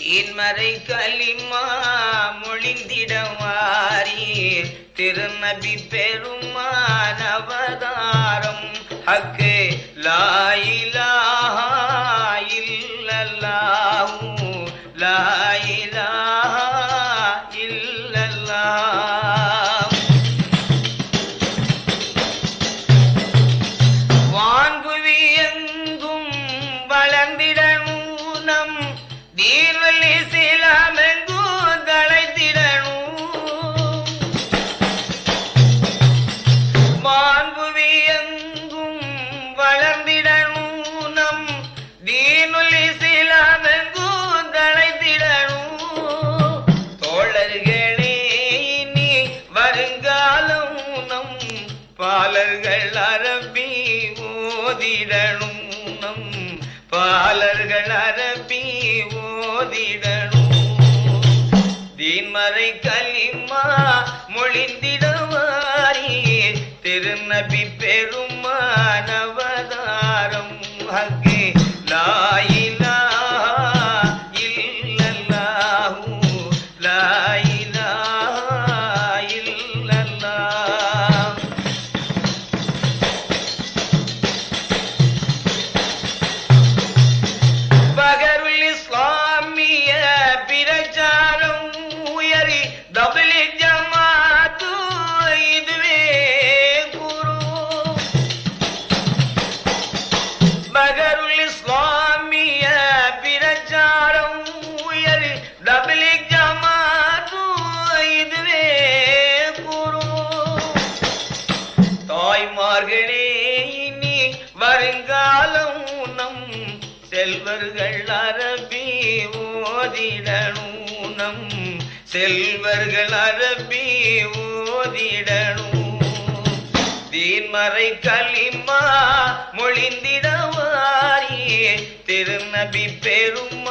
தீன்மறை களிமா மொழிந்திடவாரி திருநபி பெருமான் அவதாரம். ஹக்கு லாயிலா ஓதிடணும் பாலர்கள் அரபி ஓதிட செல்வர்கள் அரபி ஓதிடணும் நம் செல்வர்கள் அரபி ஓதிடணும் தீன்மறை களிமா மொழிந்திடவாரியே திருநபி பெருமானவதாரம்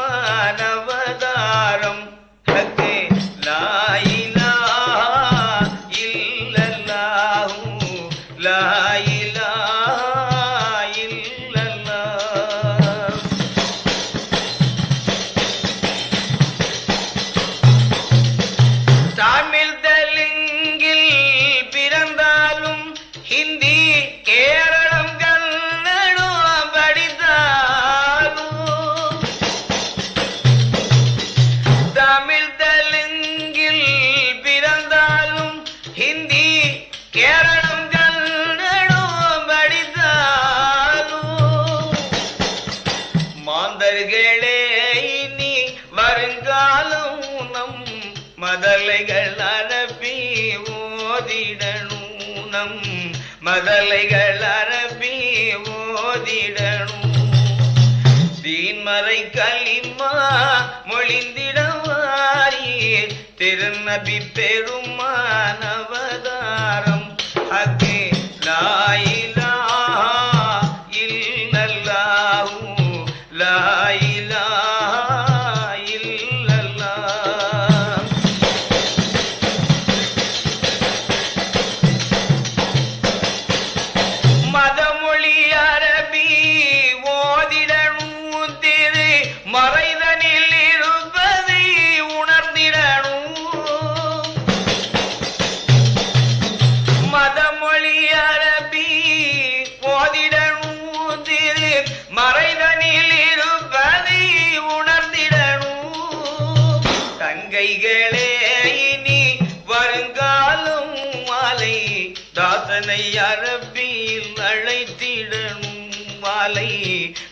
குடலைகள் அரபி ஓதிடணும். தீன்மறை களிமா மொழிந்திடவாரி திருநபி பெருமான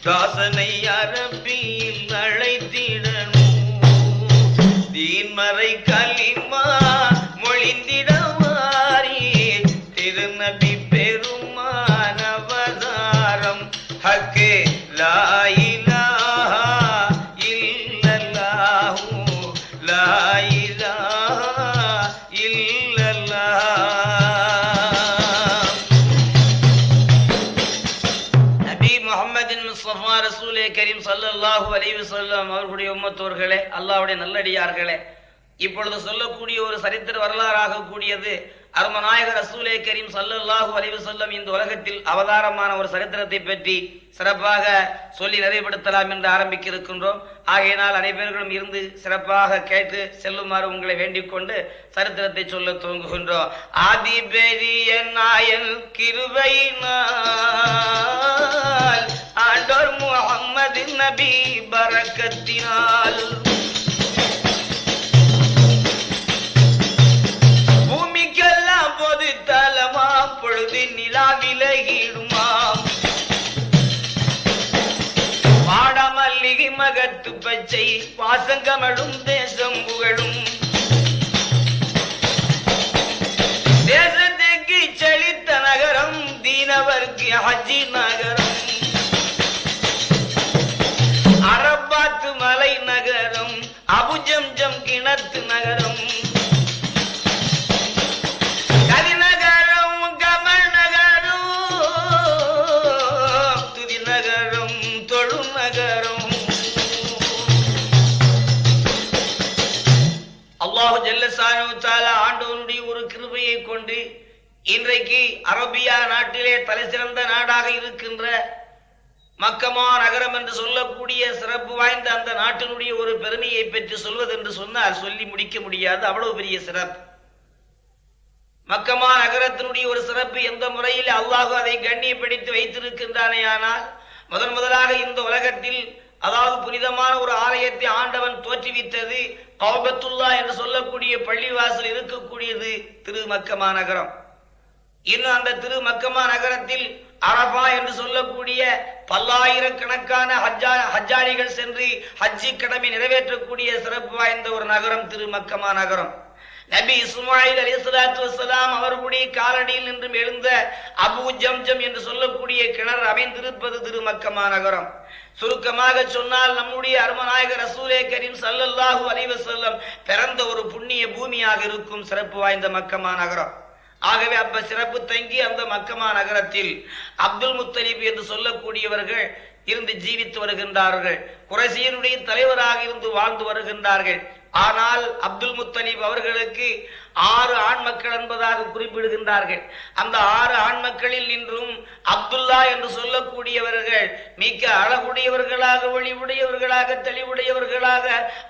தாசனை அரபு சல்லல்லாஹு அலைவு சொல்லம் அவர்களுடைய உம்மத்தோர்களே அல்லாவுடைய நல்லடியார்களே இப்பொழுது சொல்லக்கூடிய ஒரு சரித்திர வரலாறாக கூடியது அருமநாயகர் ரசூலே கரீம் சல்லல்லாஹு அலைஹி வஸல்லம் இந்த உலகத்தில் அவதாரமான ஒரு சரித்திரத்தை பற்றி சிறப்பாக சொல்லி நிறைவுபடுத்தலாம் என்று ஆரம்பிக்க இருக்கின்றோம் ஆகையினால் அனைவர்களும் இருந்து சிறப்பாக கேட்டு செல்லுமாறு உங்களை வேண்டிக் கொண்டு சரித்திரத்தை சொல்ல துவங்குகின்றோம். ஆதி பெரிய நாயன் கிருவை ஆண்டோர் முகம்மது நபி பரக்கத்தினால். விலகிடுமாம் வாடமல்லிகை மகத்து பச்சை வாசங்கமழும் நாடாக இருக்கின்ற மக்கமா நகரம் என்று சொல்லக்கூடிய சிறப்பு வாய்ந்த அந்த நாட்டினுடைய ஒரு பெருமையை பற்றி சொல்வது என்று சொன்னால் சொல்லி முடிக்க முடியாது. அவ்வளவு பெரிய சிறப்பு. மக்கமா நகரத்தினுடைய ஒரு சிறப்பு எந்த முறையில் அல்லாஹு அதை கண்ணியப்படுத்தி வைத்திருக்கின்றானே ஆனால் முதன் முதலாக இந்த உலகத்தில் அதாவது புனிதமான ஒரு ஆலயத்தை ஆண்டவன் தோற்றுவித்தது கௌபத்துல்லா என்று சொல்லக்கூடிய பள்ளிவாசல் இருக்கக்கூடியது திரு மக்கமா நகரம். இன்னும் அந்த திரு மக்கமா நகரத்தில் அரபா என்று சொல்லக்கூடிய பல்லாயிரக்கணக்கான ஹஜ்ஜா ஹஜ்ஜாரிகள் சென்று ஹஜ்ஜி கடமை நிறைவேற்றக்கூடிய சிறப்பு வாய்ந்த ஒரு நகரம் திரு மக்கமா நகரம். நபி இஸ்மாயில் அலி சலாத்து வசலாம் அவர்களுடைய காலடியில் நின்றும் எழுந்த அபு ஜம்ஜம் என்று சொல்லக்கூடிய கிணறு அமைந்திருப்பது திரு மக்கமா நகரம். சுருக்கமாக சொன்னால் நம்முடைய அருமநாயகர் ரசூலே கரீம் சல்லல்லாஹு அலிவசல்லம் பிறந்த ஒரு புண்ணிய பூமியாக இருக்கும் சிறப்பு வாய்ந்த மக்கமா நகரம். ஆகவே அப்ப சிறப்பு தங்கி அந்த மக்கமா நகரத்தில் அப்துல் முத்தலீப் என்று சொல்லக்கூடியவர்கள் இருந்து ஜீவித்து வருகின்றார்கள். குரசியனுடைய தலைவராக இருந்து வாழ்ந்து வருகின்றார்கள். ஆனால் அப்துல் முத்தலீப் அவர்களுக்கு ஆறு ஆண் மக்கள் என்பதாக குறிப்பிடுகின்றார்கள். அந்த ஆறு ஆண் மக்களில் நின்றும் அப்துல்லா என்று சொல்லக்கூடியவர்கள் மிக்க அழகுடையவர்களாக ஒளிவுடையவர்களாக தெளிவுடையவர்களாக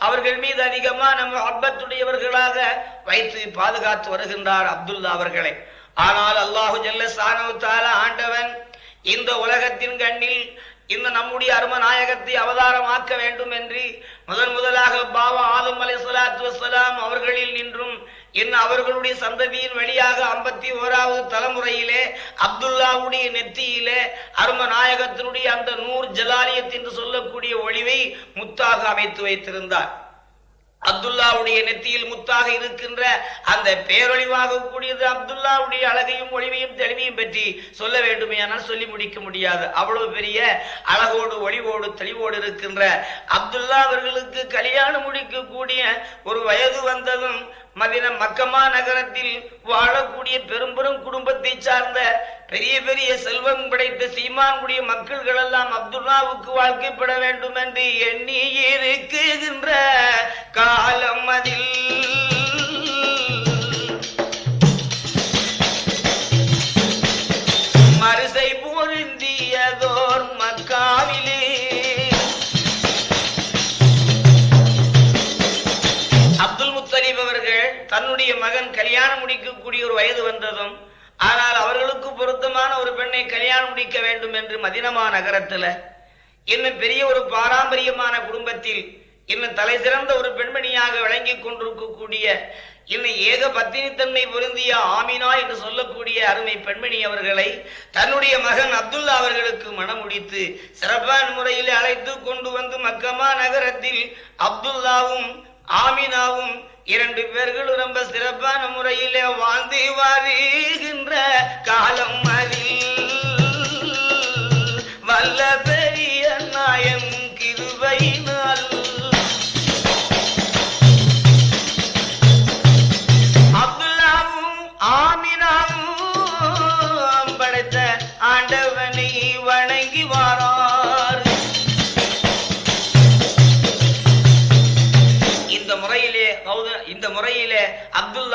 அவர்கள் மீது அதிகமான அப்பத்துடையவர்களாக வைத்து பாதுகாத்து வருகின்றார் அப்துல்லா அவர்களை. ஆனால் அல்லாஹு ஜல்ல சானு தாலா ஆண்டவன் இந்த உலகத்தின் கண்ணில் இந்த நம்முடைய அரும நாயகத்தை அவதாரமாக்க வேண்டும் என்று முதன் முதலாக பாபா ஆதம் அலை சலாத்து வசலாம் அவர்களில் நின்றும் இன்னும் அவர்களுடைய சந்ததியின் வழியாக ஐம்பத்தி ஓராவது தலைமுறையிலே அப்துல்லாவுடைய நெத்தியிலே அரும நாயகத்தினுடைய அந்த நூர் ஜலாலியத் என்று சொல்லக்கூடிய ஒளிவை முத்தாக அமைத்து வைத்திருந்தார். அப்துல்லாவுடைய நெத்தியில் முத்தாக இருக்கின்ற அந்த பேரொழிவாக கூடியது அப்துல்லாவுடைய அழகையும் ஒளிவையும் தெளிவையும் பற்றி சொல்ல வேண்டுமே ஆனால் சொல்லி முடிக்க முடியாது. அவ்வளவு பெரிய அழகோடு ஒளிவோடு தெளிவோடு இருக்கின்ற அப்துல்லா அவர்களுக்கு கல்யாணம் முடிக்கக்கூடிய ஒரு வயது வந்ததும் மதின மக்கமா நகரத்தில் வாழக்கூடிய பெரும்பெரும் குடும்பத்தை சார்ந்த பெரிய பெரிய செல்வம் படைத்த சீமான்குடிய மக்கள்கள் எல்லாம் அப்துல்லாவுக்கு வாழ்க்கைப்பட வேண்டும் என்று எண்ணி இருக்குகின்ற காலம் அதில். தன்னுடைய மகன் கல்யாணம் முடிக்கக்கூடிய ஒரு வயது வந்ததும் ஆனால் அவர்களுக்கு பொருத்தமான ஒரு பெண்ணை கல்யாணம் முடிக்க வேண்டும் என்று மதினமா நகரத்துல இன்னும் பெரிய ஒரு பாரம்பரியமான குடும்பத்தில் இன்னும் தலை சிறந்த ஒரு பெண்மணியாக விளங்கி கொண்டிருக்கக்கூடிய இன்னும் ஏக பத்தினித்தன்மை பொருந்திய ஆமினா என்று சொல்லக்கூடிய அருமை பெண்மணி அவர்களை தன்னுடைய மகன் அப்துல்லா அவர்களுக்கு மனம் முடித்து சிறப்பான முறையில் அழைத்து கொண்டு வந்து மக்கமா நகரத்தில் அப்துல்லாவும் ஆமினாவும் இரண்டு பேர்களும் ரொம்ப சிறப்பான முறையிலே வாழ்ந்து வருகின்ற காலம் அதில்.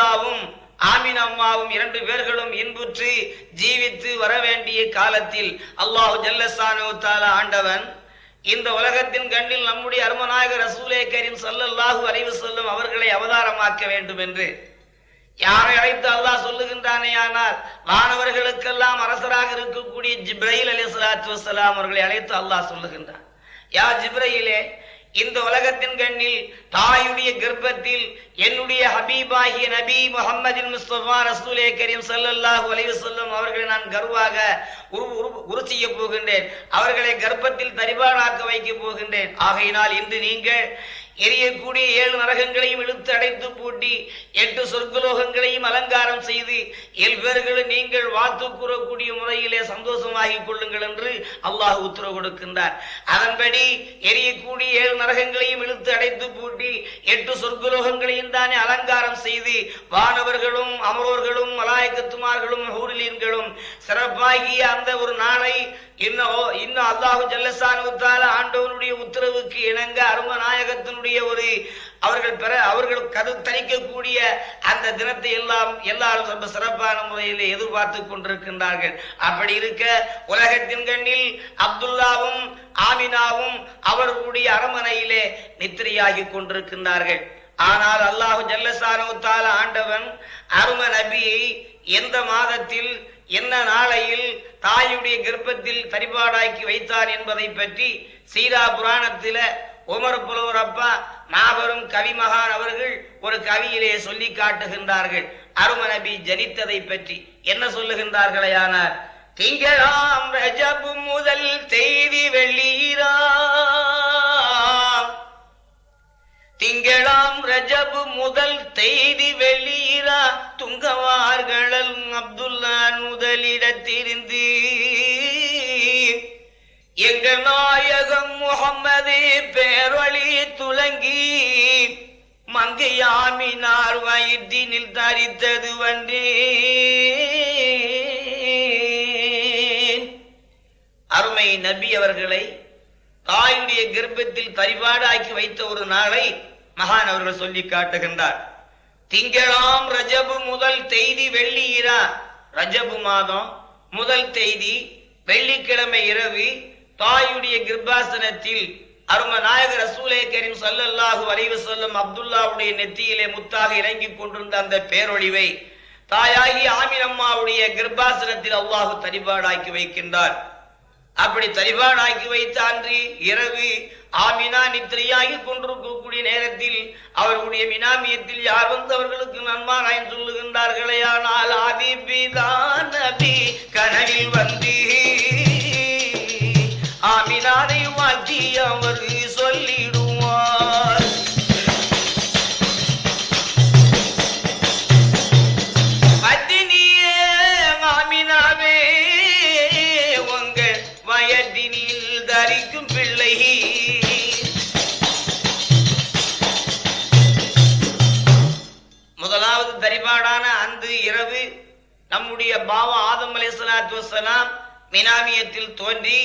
இந்த முறையிலே ஆமின் அம்மாவும் இரண்டு பேர்களும் இன்புற்று ஜீவித்து வர வேண்டிய காலத்தில் அல்லாஹு ஜல்லசானு தாலா ஆண்டவன் இந்த உலகத்தின் கண்ணில் நம்முடைய அருமநாயக ரசூலே கரீம் சல்லல்லாஹு அறிவு வஸல்லம் அவர்களை அவதாரமாக்க வேண்டும் என்று யாரை அழைத்து அல்லாஹ் சொல்லுகின்றானே ஆனால் வானவர்களுக்கெல்லாம் அரசராக இருக்கக்கூடிய ஜிப்ரஹில் அலி சலாத்து வசலாம் அவர்களை அழைத்து அல்லாஹ் சொல்லுகின்றான். யா ஜிப்ரஹிலே இந்த உலகத்தின் கண்ணில் தாயுடைய கர்ப்பத்தில் என்னுடைய ஹபீபாகிய நபி முஹம்மதின் முஸ்தபா ரசூலே கரீம் ஸல்லல்லாஹு அலைவு செல்லும் அவர்களை நான் கர்வாக உரு உரு- உரு செய்ய போகின்றேன். அவர்களை கர்ப்பத்தில் தரிபானாக்க வைக்க போகின்றேன். ஆகையினால் இன்று நீங்கள் எரியக்கூடிய ஏழு நரகங்களையும் இழுத்து அடைத்து பூட்டி எட்டு சொர்க்கலோகங்களையும் அலங்காரம் செய்து ஏழு நீங்கள் வாத்து கூறக்கூடிய முறையிலே சந்தோஷமாகிக் கொள்ளுங்கள் என்று அல்லாஹ் உத்தரவு கொடுக்கின்றார். அதன்படி எரியக்கூடிய ஏழு நரகங்களையும் இழுத்து அடைத்து பூட்டி எட்டு சொர்க்கலோகங்களையும் தானே அலங்காரம் செய்து வானவர்களும் அமரோர்களும் மலாயக்கத்துமார்களும் ஹூரிலீன்களும் சிறப்பாகிய அந்த ஒரு நாளை இன்னோ இன்னும் அல்லாஹு ஜல்லசானுத்தால ஆண்டவனுடைய உத்தரவுக்கு இணங்க அருமநாயகத்தினுடைய ஒரு அவர்கள் பெற அவர்கள் கது தணிக்கக்கூடிய அந்த தினத்தை எல்லாம் எல்லாரும் ரொம்ப சிறப்பான முறையில் எதிர்பார்த்து கொண்டிருக்கின்றார்கள். அப்படி இருக்க உலகத்தின் கண்ணில் அப்துல்லாவும் ஆமினாவும் அவர்களுடைய அரமனையிலே நித்திரையாகி கொண்டிருக்கின்றார்கள். ஆனால் அல்லாஹு ஜல்லசானுத்தால ஆண்டவன் அரும நபியை எந்த மாதத்தில் என்ன நாளையில் தாயுடைய கர்ப்பத்தில் தரிபாடாக்கி வைத்தார் என்பதை பற்றி சீரா புராணத்தில உமர் புலவர் அப்பா மாபெரும் கவிமகான் அவர்கள் ஒரு கவியிலே சொல்லி காட்டுகின்றார்கள். அருமநபி ஜனித்ததை பற்றி என்ன சொல்லுகின்றார்களையானார் திங்களாம் ரஜபு முதல் செய்தி வெள்ளீராம் ரஜபு முதல் தெய்தி வெளியிரா துங்கவார்கள் அப்துல்லா முதலிடத்திருந்து எங்கள் நாயகம் முகம்மது பேரொழி துலங்கி. மங்கையாமினார் வயிற்றினில் தரித்தது வந்தேன் அருமை நபி அவர்களை தாயுடைய கர்ப்பத்தில் பரிபாடாக்கி வைத்த ஒரு நாளை மகான் அவர்கள் சொல்லி காட்டுகின்றார். திங்களாம் ரஜபு முதல் தெய்தி வெள்ளி இரா ரஜபு மாதம் முதல் தெய்தி வெள்ளிக்கிழமை இரவு தாயுடைய கிருபாசனத்தில் அரும நாயக ரசூலே கரீம் சல்லல்லாஹு வரைவு வஸல்லம் அப்துல்லாவுடைய நெத்தியிலே முத்தாக இறங்கிக் கொண்டிருந்த அந்த பேரொழிவை தாயாகி ஆமினம்மாவுடைய கிருபாசனத்தில் அல்லாஹு தரிபாடாக்கி வைக்கின்றார். அப்படி தரிபாடாக்கி வைத்த அன்று இரவு ஆமினா நித்திரையாகி கொண்டிருக்கக்கூடிய நேரத்தில் அவர்களுடைய மினாமியத்தில் யார் வந்து அவர்களுக்கு நன்மாராயம் சொல்லுகின்றார்களே? ஆனால் ஆதிபிதான் நபி கனவில் வந்து அலைஹிஸ்ஸலாத்து மினாமியத்தில் தோன்றி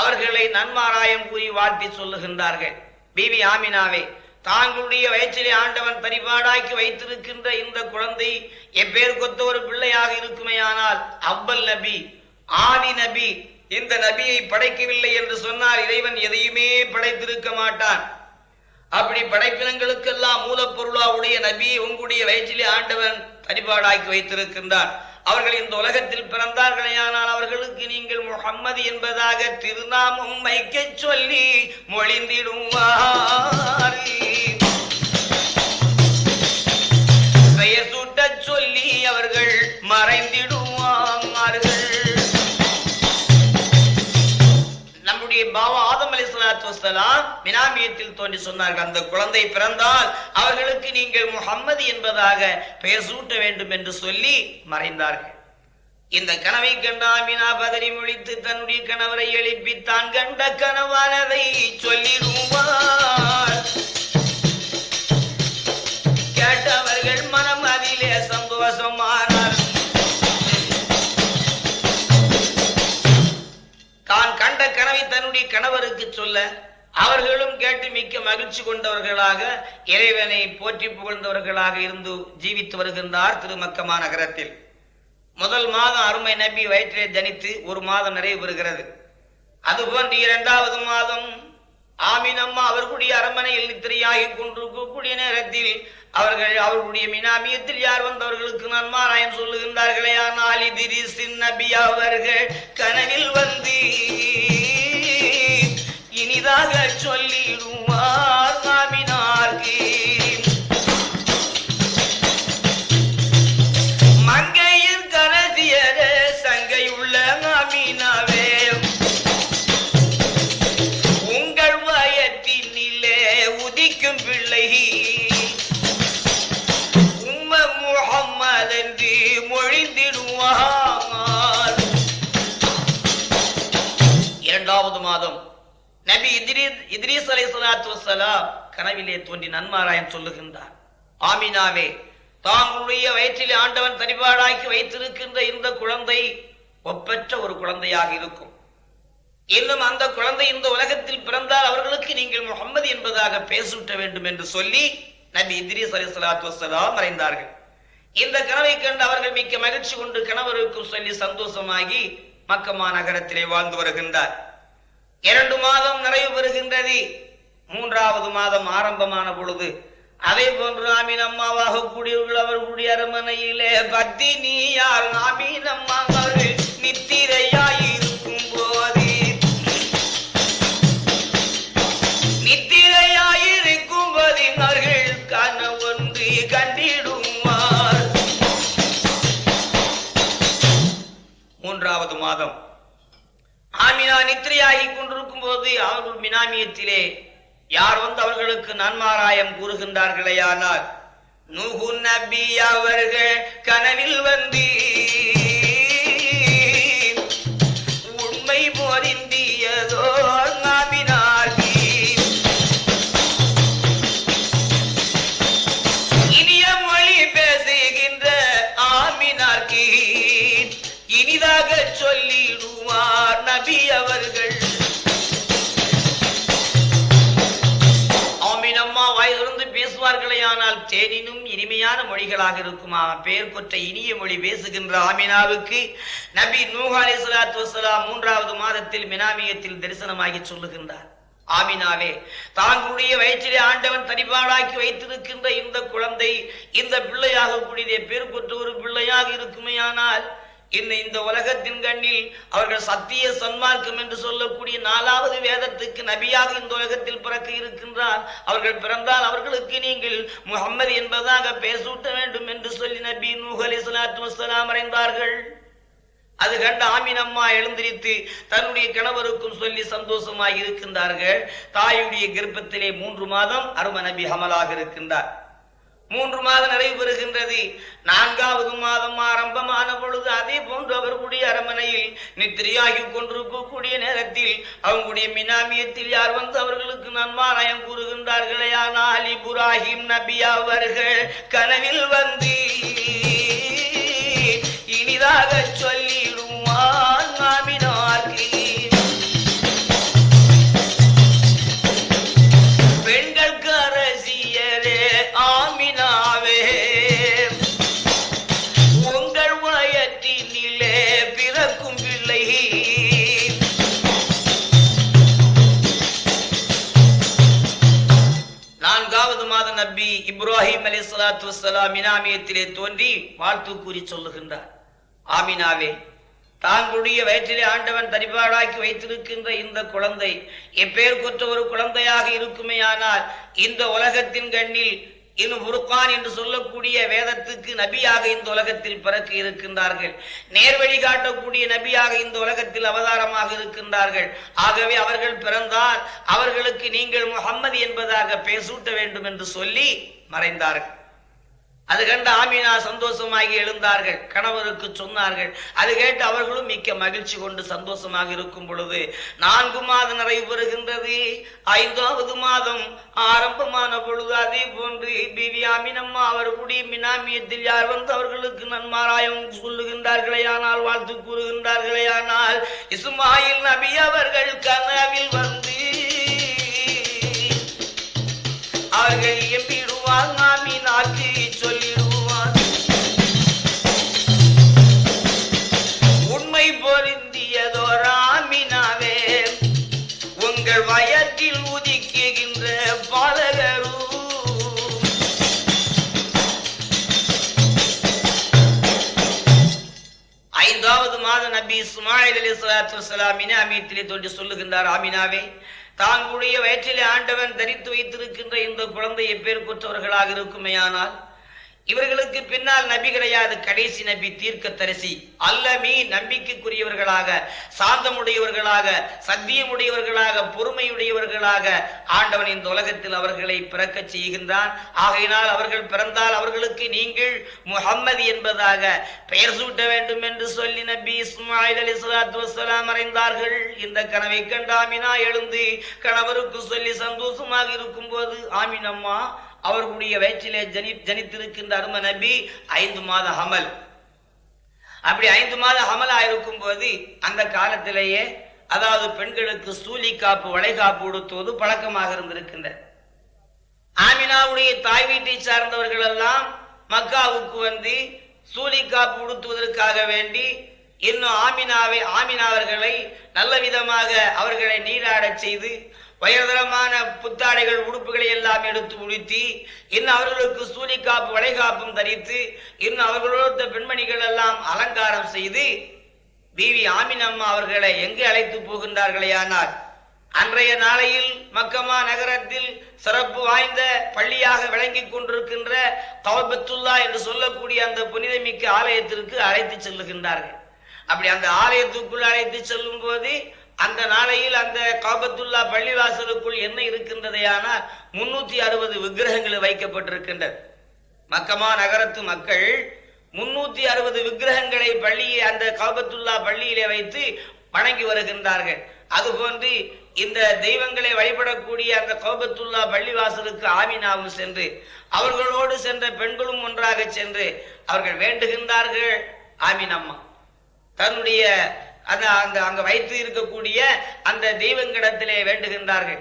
அவர்களை நன்மாராயம் கூறி வாழ்த்தி சொல்லுகின்றார்கள். பிபி ஆமினாவே தாங்களுடைய வயிற்றிலே ஆண்டவன் பரிபாடாக்கி வைத்திருக்கின்ற இந்த குழந்தை எப்பேர் கொத்த ஒரு பிள்ளையாக இருக்குமேயானால் அவ்வல் நபி ஆதி நபி இந்த நபியை படைக்கவில்லை என்று சொன்னால் இறைவன் எதையுமே படைத்திருக்க மாட்டான். அப்படி படைப்பினங்களுக்கெல்லாம் மூலப்பொருளா உடைய நபியை உங்களுடைய வயிற்றிலே ஆண்டவன் பரிபாடாக்கி வைத்திருக்கின்றான். அவர்கள் இந்த உலகத்தில் பிறந்தார்களேயானால் அவர்களுக்கு நீங்கள் முகம்மது என்பதாக திருநாமம் வைக்க சொல்லி மொழிந்திடுவார். தோன்றி சொன்னார்கள் அந்த குழந்தை பிறந்தால் அவர்களுக்கு நீங்கள் முகம்மது என்பதாக பெயர் சூட்ட வேண்டும் என்று சொல்லி மறைந்தார்கள். இந்த கனவை கண்ட அமினா பதறி முழித்து தன்னுடைய கணவரை எழுப்பி தான் கண்ட கனவானதை சொல்லிடுவார். கேட்டவர்கள் மனம் அதிலே சந்தோஷமானார். தான் கண்ட கனவை தன்னுடைய கணவருக்கு சொல்ல அவர்களும் கேட்டு மிக்க மகிழ்ச்சி கொண்டவர்களாக இறைவனை போற்றி புகழ்ந்தவர்களாக இருந்து ஜீவித்து வருகின்றார் திருமக்கமா நகரத்தில். முதல் மாதம் அருமை நபி வயிற்றிலே ஜனித்து ஒரு மாதம் நிறைவு பெறுகிறது. அதுபோன்று இரண்டாவது மாதம் ஆமீனம்மா அவர்களுடைய அரண்மனையில் நித்திரையாகி கொண்டிருக்கக்கூடிய நேரத்தில் அவர்கள் அவர்களுடைய மினாமியத்தில் யார் வந்தவர்களுக்கு நன்மாராயம் சொல்லுகின்றார்களே? ஆனால் இதிரிசின் நபி அவர்கள் கனவில் வந்து இனிதாக சொல்லிடுவார் இத்ரீஸ் அலை சலாத்து வசலாம் கனவிலே தோன்றி நன்மாராயன் சொல்லுகின்றார். ஆமினாவே தாங்களுடைய வயிற்றிலே ஆண்டவன் தனிபாடாக்கி வைத்திருக்கின்ற இந்த குழந்தை ஒப்பற்ற ஒரு குழந்தையாக இருக்கும். இன்னும் அந்த குழந்தை இந்த உலகத்தில் பிறந்தால் அவர்களுக்கு நீங்கள் முகம்மது என்பதாக பேசூட்ட வேண்டும் என்று சொல்லி நபி இத்ரீஸ் அலி சலாத்து வசலாம் மறைந்தார்கள். இந்த கனவை கண்டு அவர்கள் மிக்க மகிழ்ச்சி கொண்டு கணவருக்கும் சொல்லி சந்தோஷமாகி மக்கமா நகரத்திலே வாழ்ந்து வருகின்றார். இரண்டு மாதம் பிறவி மூன்றாவது மாதம் ஆரம்பமான பொழுது. அதே போன்று ஆமீன் அம்மாவாக கூடியவர்கள் அவர்களுடைய அரமனையிலே பத்தினி ஆமீன் அம்மா நித்திரையா நித்திரையாகி கொண்டிருக்கும் போது அவர்கள் மினாமியத்திலே யார் வந்து அவர்களுக்கு நன்மாராயம் கூறுகின்றார்களே ஆனால் நூகு நபி அவர்கள் கனவில் வந்து உண்மை பொருந்தியதோ இனிய மொழி பேசுகின்ற ஆமினார்க்கு இனிதாக சொல்லிடுவார். நபி அவர்கள். ஆமீனம்மா வாயிலிருந்து பேசுவார்களே ஆனால் தேனினும் இனிமையான மொழிகளாக இருக்குமா? பெயர் கொற்ற இனிய மொழி பேசுகின்ற ஆமினாவுக்கு நபி நூஹாலி சலாத்து வசலாம் மூன்றாவது மாதத்தில் மினாமியத்தில் தரிசனமாகி சொல்லுகின்றார். ஆமினாவே தாங்களுடைய வயிற்றிலே ஆண்டவன் தனிபாடாக்கி வைத்திருக்கின்ற இந்த குழந்தை இந்த பிள்ளையாக கூடிய பேர் கொற்ற ஒரு பிள்ளையாக இருக்குமேயானால் இன்ன இந்த உலகத்தின் கண்ணில் அவர்கள் சத்திய சன்மார்க்கம் என்று சொல்லக்கூடிய நாலாவது வேதத்துக்கு நபியாக இந்த உலகத்தில் பிறக்க இருக்கின்றார். அவர்கள் பிறந்தால் அவர்களுக்கு நீங்கள் முகம்மது என்பதாக பேசூட்ட வேண்டும் என்று சொல்லி நபி நூஹ் அலைஹிஸ்ஸலாத்து வஸ்ஸலாம் மறைந்தார்கள். அது கண்ட ஆமீன் அம்மா எழுந்திரித்து தன்னுடைய கணவருக்கும் சொல்லி சந்தோஷமாக இருக்கின்றார்கள். தாயுடைய கர்ப்பத்திலே மூன்று மாதம் அரும நபி அமலாக இருக்கின்றார். மூன்று மாதம் நிறைவு பெறுகின்றது நான்காவது மாதம் ஆரம்பமான பொழுது அதே போன்று அவர்களுடைய அரமனையில் நித்திரையாகி கொண்டிருக்கக்கூடிய நேரத்தில் அவங்களுடைய மினாமியத்தில் யார் வந்து அவர்களுக்கு நன்மாராயம் கூறுகின்றார்களே? ஆனால் இப்ராஹிம் நபி அவர்கள் கனவில் வந்து இனிதாக சொல்லி சலாத்து இனாமியத்திலே தோன்றி வாழ்த்து கூறி சொல்லுகின்றார். ஆமினாவே தாங்களுடைய வயிற்றிலே ஆண்டவன் தரிபாடாக்கி வைத்திருக்கின்ற இந்த குழந்தை எப்பேர் கொற்ற ஒரு குழந்தையாக இருக்குமேயானால் இந்த உலகத்தின் கண்ணில் இன்னும் புருக்கான் என்று சொல்லக்கூடிய வேதத்துக்கு நபியாக இந்த உலகத்தில் பிறக்க இருக்கின்றார்கள். நேர்வழி காட்டக்கூடிய நபியாக இந்த உலகத்தில் அவதாரமாக இருக்கின்றார்கள். ஆகவே அவர்கள் பிறந்தால் அவர்களுக்கு நீங்கள் முகம்மது என்பதாக பேசூட்ட வேண்டும் என்று சொல்லி மறைந்தார்கள். அது கண்டு ஆமீனா சந்தோஷமாகி எழுந்தார்கள். கணவருக்கு சொன்னார்கள். அது கேட்டு அவர்களும் மிக்க மகிழ்ச்சி கொண்டு சந்தோஷமாக இருக்கும் பொழுது நான்கு மாதம் நிறைவு பெறுகின்றது. ஐந்தாவது மாதம் ஆரம்பமான பொழுது அதே போன்று பிவி அமினம்மா அவர்களுடைய மினாமியத்தில் யார் வந்து அவர்களுக்கு நன்மாராயம் சொல்லுகின்றார்களே ஆனால் வாழ்த்து கூறுகின்றார்களே ஆனால் இசுமாயில் நபி அவர்கள் கனவில் வந்து அவர்கள் எம்பிடுவார் ஆமினாக்கு சொல்லிடுவார் சலாத்து அமீத்திலே தோன்றி சொல்லுகின்றார் ஆமினாவே தாங்களுடைய வயிற்றிலே ஆண்டவன் தரித்து வைத்திருக்கின்ற இந்த குழந்தையை பேர் கொற்றவர்களாக இருக்குமேயானால் இவர்களுக்கு பின்னால் நபி கிடையாது கடைசி நபி தீர்க்க தரிசி அல்லமீ நம்பிக்கைக்குரியவர்களாக சாந்தமுடையவர்களாக சத்தியமுடையவர்களாக பொறுமையுடையவர்களாக ஆண்டவன் இந்த உலகத்தில் அவர்களை பிறக்க செய்கின்றான். ஆகையினால் அவர்கள் பிறந்தால் அவர்களுக்கு நீங்கள் முஹம்மது என்பதாக பெயர் சூட்ட வேண்டும் என்று சொல்லி நபி இஸ்மாயில் அலி சலாத்து வசலாம் மறைந்தார்கள். இந்த கனவை கண்டு ஆமினா எழுந்து கணவருக்கு சொல்லி சந்தோஷமாக இருக்கும் போது ஆமினம்மா அவர்களுடைய வயிற்றிலே ஜனி ஜனித்திருக்கின்ற அரும நபி ஐந்து மாத ஹமல். அப்படி ஐந்து மாத ஹமலா இருக்கும் போது அந்த காலத்திலேயே அதாவது பெண்களுக்கு சூலி காப்பு வளைகாப்பு உடுத்துவது பழக்கமாக இருந்திருக்கின்ற. ஆமினாவுடைய தாய் வீட்டை சார்ந்தவர்கள் எல்லாம் மக்காவுக்கு வந்து சூலி காப்பு உடுத்துவதற்காக வேண்டி இன்னும் ஆமினாவை ஆமினாவர்களை நல்ல விதமாக அவர்களை நீராடச் செய்து உயர்தரமான புத்தாடைகள் உடுப்புகளை எல்லாம் எடுத்து உடுத்தி இன்னும் அவர்களுக்கு சூலிக்காப்பு வளைகாப்பும் தரித்து இன்னும் அவர்களோட பெண்மணிகள் எல்லாம் அலங்காரம் செய்து பிவி ஆமினம்மா அவர்களை எங்கு அழைத்து போகின்றார்களே ஆனால் அன்றைய நாளையில் மக்கமா நகரத்தில் சிறப்பு வாய்ந்த பள்ளியாக விளங்கிக் கொண்டிருக்கின்ற தவபத்துல்லா என்று சொல்லக்கூடிய அந்த புனிதமிக்க ஆலயத்திற்கு அழைத்து செல்லுகின்றார்கள். அப்படி அந்த ஆலயத்துக்குள் அழைத்து செல்லும் போது அந்த நாளையில் அந்த காபத்துல்லா பள்ளிவாசலுக்குள் என்ன இருக்கின்றதையானால் முன்னூத்தி அறுபது விக்கிரகங்கள் வைக்கப்பட்டிருக்கின்றது மக்கமா நகரத்து மக்கள் முன்னூத்தி அறுபது விக்கிரகங்களை பள்ளியை அந்த காபத்துல்லா பள்ளியிலே வைத்து வணங்கி வருகின்றார்கள். அதுபோன்று இந்த தெய்வங்களை வழிபடக்கூடிய அந்த கோபத்துல்லா பள்ளிவாசலுக்கு ஆமினாவும் சென்று அவர்களோடு சென்ற பெண்களும் ஒன்றாக சென்று அவர்கள் வேண்டுகின்றார்கள். ஆமினம்மா தன்னுடைய அந்த அந்த அங்க வயிற்று இருக்கக்கூடிய அந்த தெய்வங்கிடத்திலே வேண்டுகின்றார்கள்.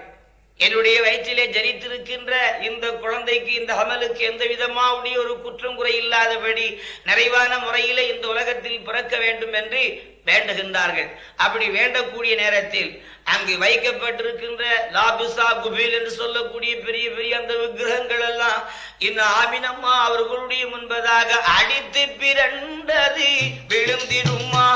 என்னுடைய வயிற்றிலே ஜனித்திருக்கின்ற இந்த குழந்தைக்கு இந்த அமலுக்கு எந்த விதமாவுடைய ஒரு குற்றம் குறை இல்லாதபடி நிறைவான முறையிலே இந்த உலகத்தில் பிறக்க வேண்டும் என்று வேண்டுகின்றார்கள். அப்படி வேண்டக்கூடிய நேரத்தில் அங்கு வைக்கப்பட்டிருக்கின்ற லாபிசா குபீல் என்று சொல்லக்கூடிய பெரிய பெரிய அந்த விக்கிரகங்கள் எல்லாம் இந்த ஆமினம்மா அவர்களுடைய முன்பதாக அடித்து பிறண்டது விழுந்திடுமா?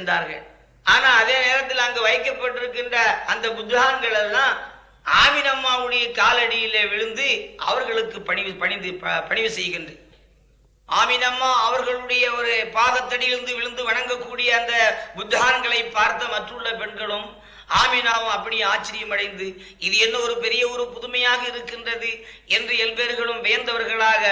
வழிபடச் சென்றார்கள் ஆனா அதே நேரத்தில் அங்கு வைக்கப்பட்டிருக்கின்ற அந்த புத்தான்கள் எல்லாம் ஆமினம்மாவுடைய காலடியிலே விழுந்து அவர்களுக்கு பணிவு பணிந்து பணிவு செய்கின்ற. ஆமினம்மா அவர்களுடைய ஒரு பாதத்தடியிலிருந்து விழுந்து வணங்கக்கூடிய அந்த புத்தான்களை பார்த்த மற்றுள்ள பெண்களும் ஆமினாவும் அப்படியே ஆச்சரியமடைந்து இது என்ன ஒரு பெரிய ஒரு புதுமையாக இருக்கின்றது என்று எல்பேர்களும் வேந்தவர்களாக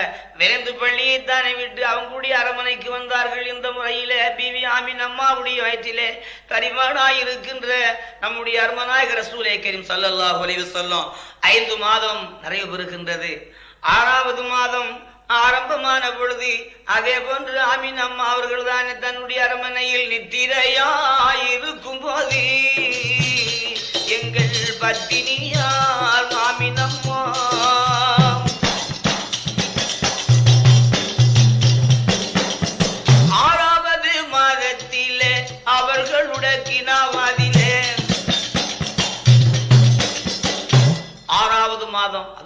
வேந்து பள்ளியை தானே விட்டு அவங்களுடைய அரமனைக்கு வந்தார்கள். இந்த முறையில பிவி ஆமின் அம்மாவுடைய வயிற்றிலே கரிமானாய் இருக்கின்ற நம்முடைய அருமநாயக ரசூலே கரீம் சல்லல்லா அலைஹி சொல்லும் ஐந்து மாதம் நிறைவு பெறுகின்றது. ஆறாவது மாதம் ஆரம்பமான பொழுது அதே போன்று ஆமீன் அம்மா அவர்கள் தான் தன்னுடைய அரமனையில் நித்திரையாயிருக்கும் போது எங்கள் பத்தினியார்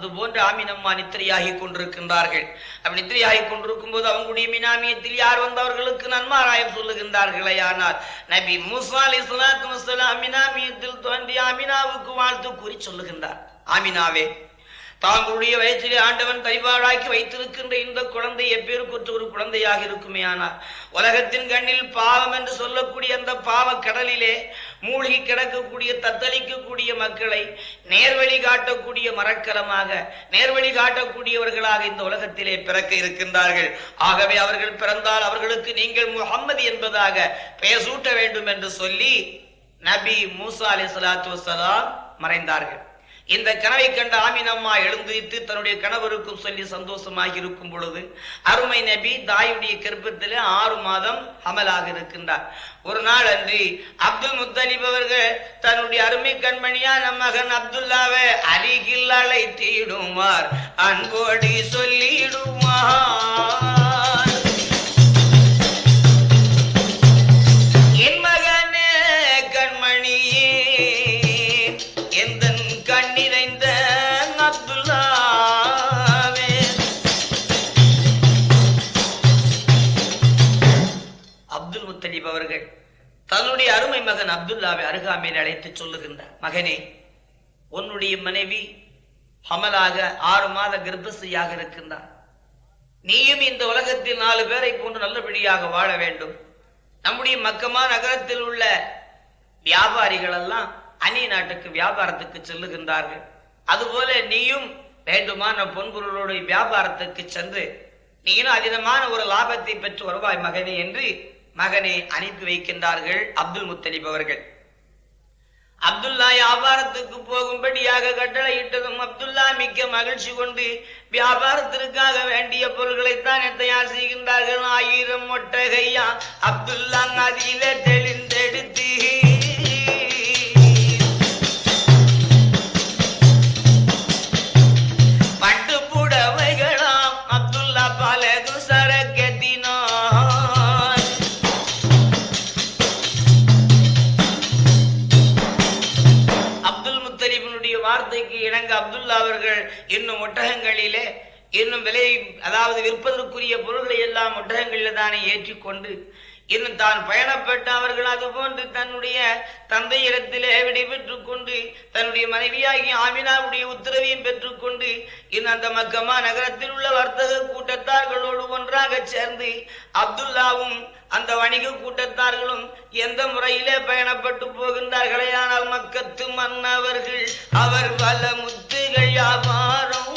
அது போன்று ஆமீனம்மா நித்திரையாகி கொண்டிருக்கின்றார்கள். அப்படி நித்திரையாகி கொண்டிருக்கும் போது அவங்களுடைய மினாமியத்தில் யார் வந்தவர்களுக்கு நன்மாராயம் சொல்லுகின்றார்களே ஆனால் நபி மூசா அலி சலாத்து மினாமியத்தில் தோன்றி ஆமினாவுக்கு வாழ்த்து கூறி சொல்லுகின்றார். ஆமினாவே தாங்களுடைய வயிற்றிலே ஆண்டவன் கைபாடாக்கி வைத்திருக்கின்ற இந்த குழந்தை எப்பேருக்குற்ற ஒரு குழந்தையாக இருக்குமே ஆனால் உலகத்தின் கண்ணில் பாவம் என்று சொல்லக்கூடிய அந்த பாவ கடலிலே மூழ்கி கிடக்கக்கூடிய தத்தளிக்கக்கூடிய மக்களை நேர்வழி காட்டக்கூடிய மரக்கலமாக நேர்வழி காட்டக்கூடியவர்களாக இந்த உலகத்திலே பிறக்க இருக்கின்றார்கள். ஆகவே அவர்கள் பிறந்தால் அவர்களுக்கு நீங்கள் முகம்மது என்பதாக பெயர் சூட்ட வேண்டும் என்று சொல்லி நபி மூசா அலி சலாத்து வசலாம் மறைந்தார்கள். இந்த கனவை கண்ட ஆமினம்மா எழுந்திருத்து தன்னுடைய கணவருக்கும் சொல்லி சந்தோஷமாக இருக்கும் பொழுது அருமை நபி தாயுடைய கருப்பத்தில் ஆறு மாதம் அமலாக இருக்கின்றார். ஒரு நாள் அன்று அப்துல் முத்தலிப் அவர்கள் தன்னுடைய அருமை கண்மணியா நம் மகன் அப்துல்லாவை அருகில் அழைத்திடுவார் அன்போடி சொல்லிடுவார் அப்துல்லாவை அருகாமையில் அழைத்து சொல்லுகின்றார் மகனே உன்னுடைய மனைவி ஹமலாக ஆறு மாத கர்ப்பசியாக இருக்கின்றார். நீயும் இந்த உலகத்தில் நாலு பேரை போன்று நல்லபடியாக வாழ வேண்டும். நம்முடைய மக்கமா நகரத்தில் உள்ள வியாபாரிகள் எல்லாம் அந்நிய நாட்டுக்கு வியாபாரத்துக்கு செல்லுகின்றார்கள். அதுபோல நீயும் வேண்டுமான பொன்பொருளுடைய வியாபாரத்துக்கு சென்று நீயும் அதிகமான ஒரு லாபத்தை பெற்று வருவாய் மகனே என்று மகனை அனுப்பி வைக்கின்றார்கள் அப்துல் முத்தலிப் அவர்கள். அப்துல்லா வியாபாரத்துக்கு போகும்படியாக கட்டளையிட்டதும் அப்துல்லா மிக்க மகிழ்ச்சி கொண்டு வியாபாரத்திற்காக வேண்டிய பொருட்களைத்தான் தயார் செய்கின்றார்கள். ஆயிரம் மொட்டகையா அப்துல்லா அதில தெளிந்தெடுத்து இன்னும் ஒட்டகங்களிலே இன்னும் விலை அதாவது விற்பதற்குரிய பொருள்களை எல்லாம் ஒட்டகங்களில் தானே ஏற்றிக்கொண்டு இன்னும் தான் பயணப்பட்ட அவர்கள் அது போன்று தன்னுடைய தந்தையிடத்திலே விடைபெற்று கொண்டு தன்னுடைய மனைவியாகி ஆமினாவுடைய உத்தரவையும் பெற்றுக்கொண்டு இன்னும் அந்த மக்கமா நகரத்தில் உள்ள வர்த்தக கூட்டத்தார்களோடு ஒன்றாக சேர்ந்து அப்துல்லாவும் அந்த வணிக கூட்டத்தார்களும் எந்த முறையிலே பயணப்பட்டு போகின்றார்களே ஆனால் மக்கத்து மன்னவர்கள் அவர் பல முத்துகள் வியாபாரம்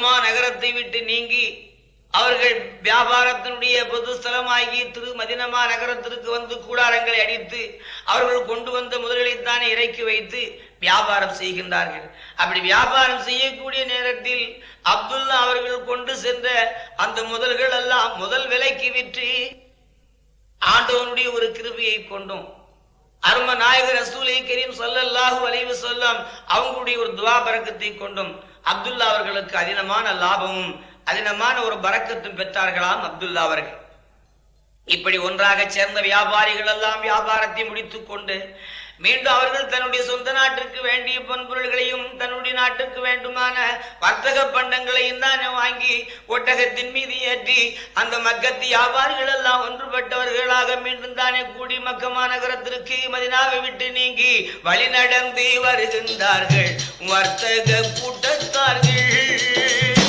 மக்கமா நகரத்தை விட்டு நீங்கி அவர்கள் வியாபாரத்தினுடைய பொது ஸ்தலமாகி திரு மதினமா நகரத்திற்கு வந்து கூடாரங்களை அடித்து அவர்கள் கொண்டு வந்த முதல்களைத்தானே இறக்கி வைத்து வியாபாரம் செய்கின்றார்கள். அப்படி வியாபாரம் செய்யக்கூடிய நேரத்தில் அப்துல்லா அவர்கள் கொண்டு சென்ற அந்த முதல்கள் எல்லாம் முதல் விலைக்கு விற்று ஆண்டவனுடைய ஒரு கிருபியை கொண்டோம். அரும நாயகர் ரசூலை கரீம் சொல்லல்லாஹு அலைஹி வஸல்லம் அவங்களுடைய ஒரு துவா பரக்கத்தை கொண்டும். அப்துல்லா அவர்களுக்கு அதினமான லாபமும் அதினமான ஒரு பறக்கத்தும் பெற்றார்களாம் அப்துல்லா அவர்கள். இப்படி ஒன்றாக சேர்ந்த வியாபாரிகள் எல்லாம் வியாபாரத்தை முடித்துக் கொண்டு மீண்டும் அவர்கள் தன்னுடைய சொந்த நாட்டிற்கு வேண்டிய பொன்பொருள்களையும் தன்னுடைய நாட்டுக்கு வேண்டுமான வர்த்தக பண்டங்களையும் தான் வாங்கி ஒட்டகத்தின் மீது ஏற்றி அந்த மக்கத்து வியாபாரிகள் எல்லாம் ஒன்றுபட்டவர்களாக மீண்டும் தானே கூடி மக்கமா நகரத்திற்கு மதினாவை விட்டு நீங்கி வழி நடந்து வருகின்றார்கள். வர்த்தக கூட்டத்தார்கள்.